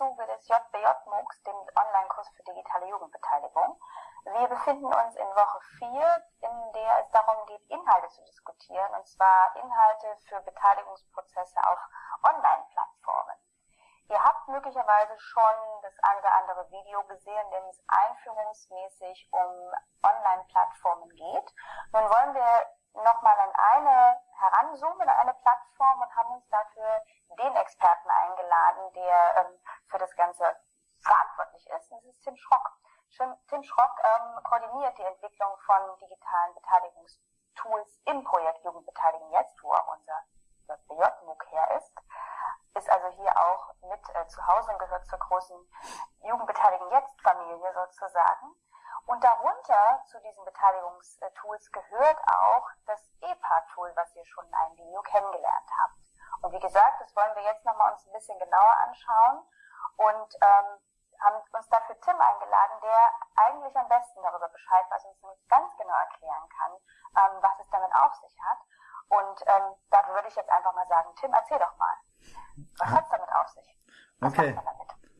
Zuge des JBJ MOOCs, dem Online-Kurs für digitale Jugendbeteiligung. Wir befinden uns in Woche 4, in der es darum geht, Inhalte zu diskutieren, und zwar Inhalte für Beteiligungsprozesse auf Online-Plattformen. Ihr habt möglicherweise schon das eine oder andere Video gesehen, in dem es einführungsmäßig um Online-Plattformen geht. Nun wollen wir nochmal an eine heranzoomen, an eine Plattform und haben uns dafür den Experten eingeladen, der ähm, für das Ganze verantwortlich ist. das ist Tim Schrock. Tim Schrock ähm, koordiniert die Entwicklung von digitalen Beteiligungstools im Projekt Jugendbeteiligung jetzt, wo auch unser JBJ-MOOC her ist. Ist also hier auch mit äh, zu Hause und gehört zur großen Jugendbeteiligung jetzt-Familie sozusagen. Und darunter zu diesen Beteiligungstools gehört auch das EPA-Tool, was ihr schon in einem Video kennengelernt habt. Und wie gesagt, das wollen wir jetzt nochmal uns ein bisschen genauer anschauen und ähm, haben uns dafür Tim eingeladen, der eigentlich am besten darüber Bescheid weiß und uns ganz genau erklären kann, ähm, was es damit auf sich hat. Und ähm, dafür würde ich jetzt einfach mal sagen, Tim, erzähl doch mal. Was hat es damit auf sich? Was okay.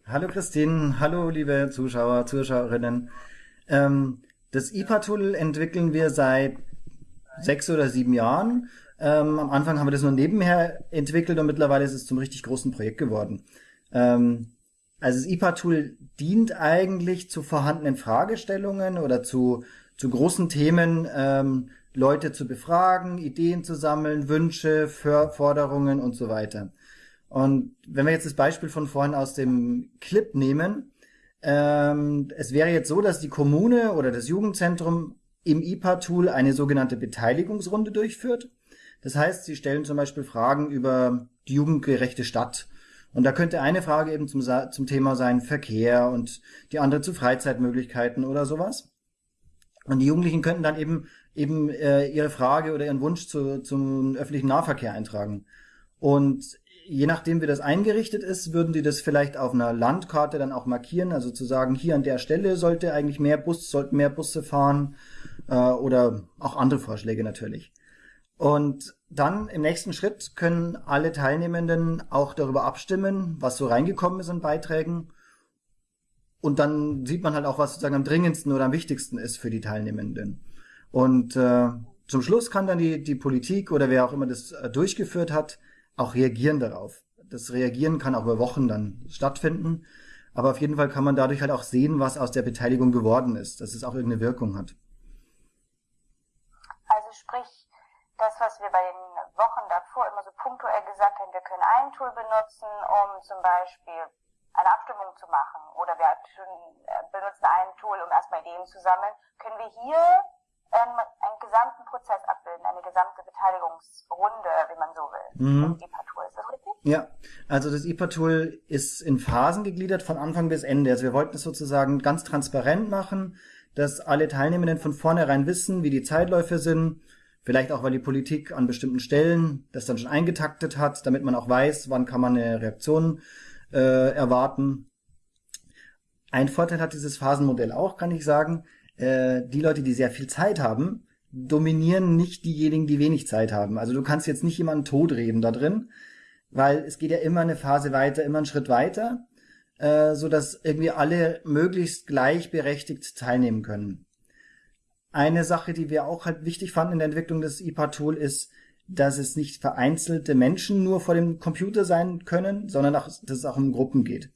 Hallo Christine, hallo liebe Zuschauer, Zuschauerinnen. Ähm, das IPA-Tool entwickeln wir seit sechs oder sieben Jahren. Ähm, am Anfang haben wir das nur nebenher entwickelt und mittlerweile ist es zum richtig großen Projekt geworden. Ähm, also das IPA-Tool dient eigentlich zu vorhandenen Fragestellungen oder zu, zu großen Themen, ähm, Leute zu befragen, Ideen zu sammeln, Wünsche, Forderungen und so weiter. Und wenn wir jetzt das Beispiel von vorhin aus dem Clip nehmen, ähm, es wäre jetzt so, dass die Kommune oder das Jugendzentrum im IPA-Tool eine sogenannte Beteiligungsrunde durchführt. Das heißt, sie stellen zum Beispiel Fragen über die jugendgerechte Stadt und da könnte eine Frage eben zum, zum Thema sein Verkehr und die andere zu Freizeitmöglichkeiten oder sowas. Und die Jugendlichen könnten dann eben eben äh, ihre Frage oder ihren Wunsch zu, zum öffentlichen Nahverkehr eintragen. Und je nachdem, wie das eingerichtet ist, würden die das vielleicht auf einer Landkarte dann auch markieren, also zu sagen, hier an der Stelle sollte eigentlich mehr Bus, sollten mehr Busse fahren äh, oder auch andere Vorschläge natürlich. Und dann im nächsten Schritt können alle Teilnehmenden auch darüber abstimmen, was so reingekommen ist in Beiträgen. Und dann sieht man halt auch, was sozusagen am dringendsten oder am wichtigsten ist für die Teilnehmenden. Und äh, zum Schluss kann dann die, die Politik oder wer auch immer das äh, durchgeführt hat, auch reagieren darauf. Das Reagieren kann auch über Wochen dann stattfinden. Aber auf jeden Fall kann man dadurch halt auch sehen, was aus der Beteiligung geworden ist, dass es auch irgendeine Wirkung hat. Also sprich, das, was wir bei den Wochen davor immer so punktuell gesagt haben, wir können ein Tool benutzen, um zum Beispiel eine Abstimmung zu machen oder wir äh, benutzen ein Tool, um erstmal Ideen zu sammeln, können wir hier ähm, einen gesamten Prozess abbilden, eine gesamte Beteiligungsrunde, wie man so will. Mhm. IPA-Tool, ist das richtig? Ja, also das IPA-Tool ist in Phasen gegliedert von Anfang bis Ende. Also wir wollten es sozusagen ganz transparent machen, dass alle Teilnehmenden von vornherein wissen, wie die Zeitläufe sind, Vielleicht auch, weil die Politik an bestimmten Stellen das dann schon eingetaktet hat, damit man auch weiß, wann kann man eine Reaktion äh, erwarten. Ein Vorteil hat dieses Phasenmodell auch, kann ich sagen. Äh, die Leute, die sehr viel Zeit haben, dominieren nicht diejenigen, die wenig Zeit haben. Also du kannst jetzt nicht jemanden totreden da drin, weil es geht ja immer eine Phase weiter, immer einen Schritt weiter, äh, so dass irgendwie alle möglichst gleichberechtigt teilnehmen können. Eine Sache, die wir auch halt wichtig fanden in der Entwicklung des IPA-Tool ist, dass es nicht vereinzelte Menschen nur vor dem Computer sein können, sondern auch, dass es auch um Gruppen geht.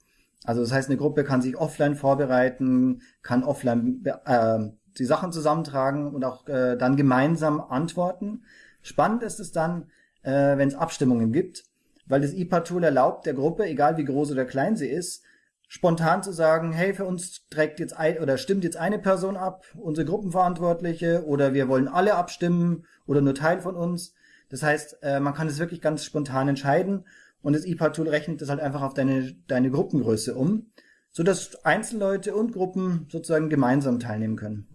Also das heißt, eine Gruppe kann sich offline vorbereiten, kann offline äh, die Sachen zusammentragen und auch äh, dann gemeinsam antworten. Spannend ist es dann, äh, wenn es Abstimmungen gibt, weil das IPA-Tool erlaubt der Gruppe, egal wie groß oder klein sie ist, spontan zu sagen, hey, für uns trägt jetzt ein, oder stimmt jetzt eine Person ab, unsere Gruppenverantwortliche, oder wir wollen alle abstimmen oder nur Teil von uns. Das heißt, äh, man kann es wirklich ganz spontan entscheiden und das IPA-Tool rechnet das halt einfach auf deine, deine Gruppengröße um, so dass Einzelleute und Gruppen sozusagen gemeinsam teilnehmen können.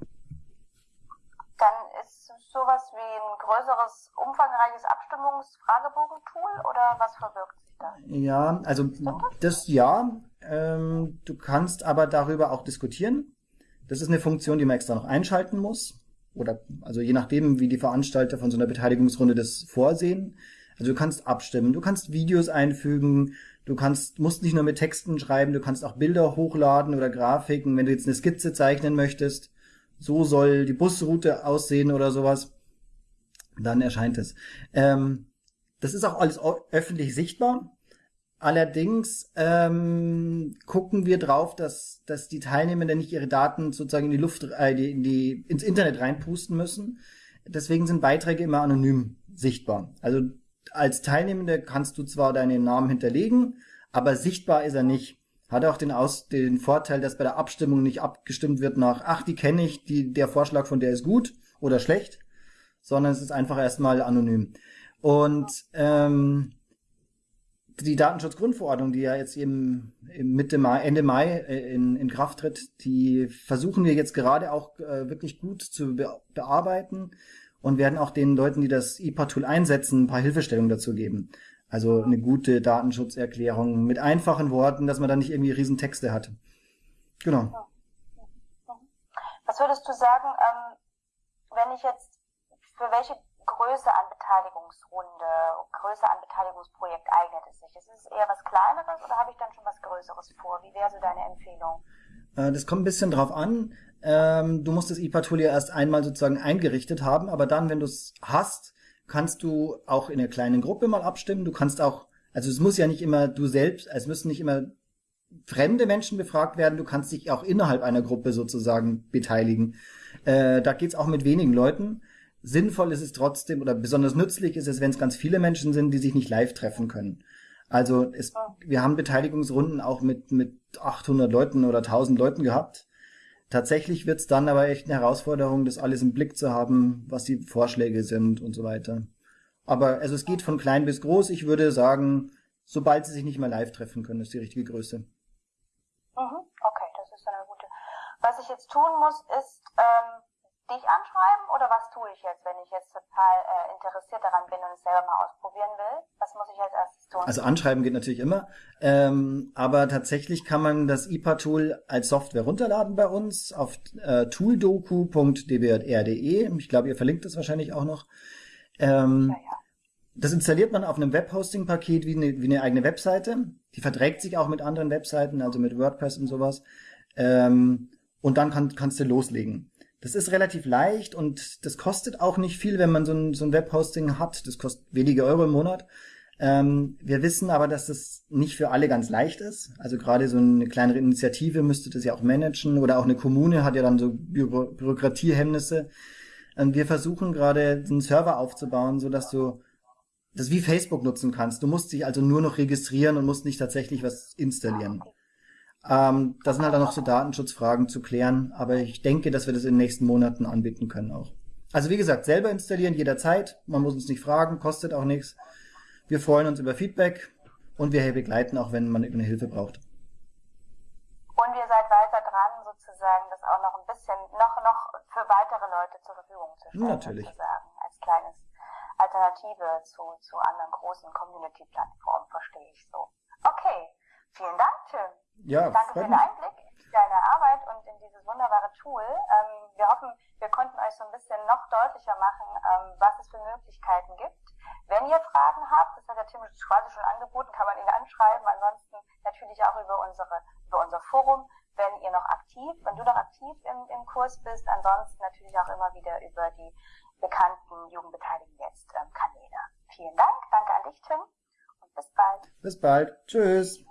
Dann ist sowas wie ein größeres, umfangreiches Abstimmungsfragebogen-Tool oder was verbirgt sich da? Ja, also das ja. Ähm, du kannst aber darüber auch diskutieren. Das ist eine Funktion, die man extra noch einschalten muss. Oder also je nachdem, wie die Veranstalter von so einer Beteiligungsrunde das vorsehen. Also du kannst abstimmen, du kannst Videos einfügen, du kannst, musst nicht nur mit Texten schreiben, du kannst auch Bilder hochladen oder Grafiken, wenn du jetzt eine Skizze zeichnen möchtest. So soll die Busroute aussehen oder sowas. Dann erscheint es. Ähm, das ist auch alles öffentlich sichtbar. Allerdings ähm, gucken wir drauf, dass, dass die Teilnehmenden nicht ihre Daten sozusagen in die Luft, äh, die, in die, ins Internet reinpusten müssen. Deswegen sind Beiträge immer anonym sichtbar. Also als Teilnehmende kannst du zwar deinen Namen hinterlegen, aber sichtbar ist er nicht. Hat auch den, Aus den Vorteil, dass bei der Abstimmung nicht abgestimmt wird nach, ach, die kenne ich, die, der Vorschlag von der ist gut oder schlecht, sondern es ist einfach erstmal anonym. Und ähm, die Datenschutzgrundverordnung, die ja jetzt eben Mitte Mai, Ende Mai äh, in, in Kraft tritt, die versuchen wir jetzt gerade auch äh, wirklich gut zu be bearbeiten und werden auch den Leuten, die das IPA-Tool einsetzen, ein paar Hilfestellungen dazu geben. Also eine gute Datenschutzerklärung mit einfachen Worten, dass man da nicht irgendwie riesen Texte hat. Genau. Was würdest du sagen, ähm, wenn ich jetzt für welche Größe an Beteiligungsrunde, Größe an Beteiligungsprojekt eignet es sich? Ist es eher was Kleineres oder habe ich dann schon was Größeres vor? Wie wäre so deine Empfehlung? Äh, das kommt ein bisschen drauf an. Ähm, du musst das ja erst einmal sozusagen eingerichtet haben, aber dann, wenn du es hast, kannst du auch in einer kleinen Gruppe mal abstimmen. Du kannst auch, also es muss ja nicht immer du selbst, es müssen nicht immer fremde Menschen befragt werden. Du kannst dich auch innerhalb einer Gruppe sozusagen beteiligen. Äh, da geht's auch mit wenigen Leuten. Sinnvoll ist es trotzdem oder besonders nützlich ist es, wenn es ganz viele Menschen sind, die sich nicht live treffen können. Also es, wir haben Beteiligungsrunden auch mit, mit 800 Leuten oder 1000 Leuten gehabt. Tatsächlich wird's dann aber echt eine Herausforderung, das alles im Blick zu haben, was die Vorschläge sind und so weiter. Aber also es geht von klein bis groß. Ich würde sagen, sobald sie sich nicht mehr live treffen können, ist die richtige Größe. Mhm, okay, das ist eine gute. Was ich jetzt tun muss, ist ähm, dich anschreiben oder was tue ich jetzt, wenn ich jetzt total äh, interessiert daran bin und es selber mal ausprobieren will? Was muss ich als erstes tun? Also anschreiben geht natürlich immer, ähm, aber tatsächlich kann man das IPA-Tool als Software runterladen bei uns auf äh, tooldoku.dbr.de. Ich glaube, ihr verlinkt das wahrscheinlich auch noch. Ähm, ja, ja. Das installiert man auf einem Webhosting-Paket wie eine, wie eine eigene Webseite. Die verträgt sich auch mit anderen Webseiten, also mit WordPress und sowas. Ähm, und dann kann, kannst du loslegen. Das ist relativ leicht und das kostet auch nicht viel, wenn man so ein, so ein Webhosting hat. Das kostet wenige Euro im Monat. Ähm, wir wissen aber, dass das nicht für alle ganz leicht ist. Also gerade so eine kleinere Initiative müsste das ja auch managen oder auch eine Kommune hat ja dann so Büro Bürokratiehemmnisse. Und wir versuchen gerade einen Server aufzubauen, so dass du das wie Facebook nutzen kannst. Du musst dich also nur noch registrieren und musst nicht tatsächlich was installieren. Ähm, da sind halt dann noch so Datenschutzfragen zu klären, aber ich denke, dass wir das in den nächsten Monaten anbieten können auch. Also wie gesagt, selber installieren jederzeit. Man muss uns nicht fragen, kostet auch nichts. Wir freuen uns über Feedback und wir begleiten auch, wenn man eine Hilfe braucht. Und ihr seid weiter dran, sozusagen, das auch noch ein bisschen, noch, noch für weitere Leute zur Verfügung zu stellen. Natürlich. Sozusagen, als kleines Alternative zu, zu anderen großen Community-Plattformen, verstehe ich so. Okay. Vielen Dank, Tim. Ja, Danke für den Einblick in deine Arbeit und in dieses wunderbare Tool. Ähm, wir hoffen, wir konnten euch so ein bisschen noch deutlicher machen, ähm, was es für Möglichkeiten gibt. Wenn ihr Fragen habt, das hat der Tim quasi schon angeboten, kann man ihn anschreiben. Ansonsten natürlich auch über unsere, über unser Forum, wenn ihr noch aktiv, wenn du noch aktiv im, im Kurs bist. Ansonsten natürlich auch immer wieder über die bekannten Jugendbeteiligen jetzt ähm, Kanäle. Vielen Dank. Danke an dich, Tim. Und bis bald. Bis bald. Tschüss.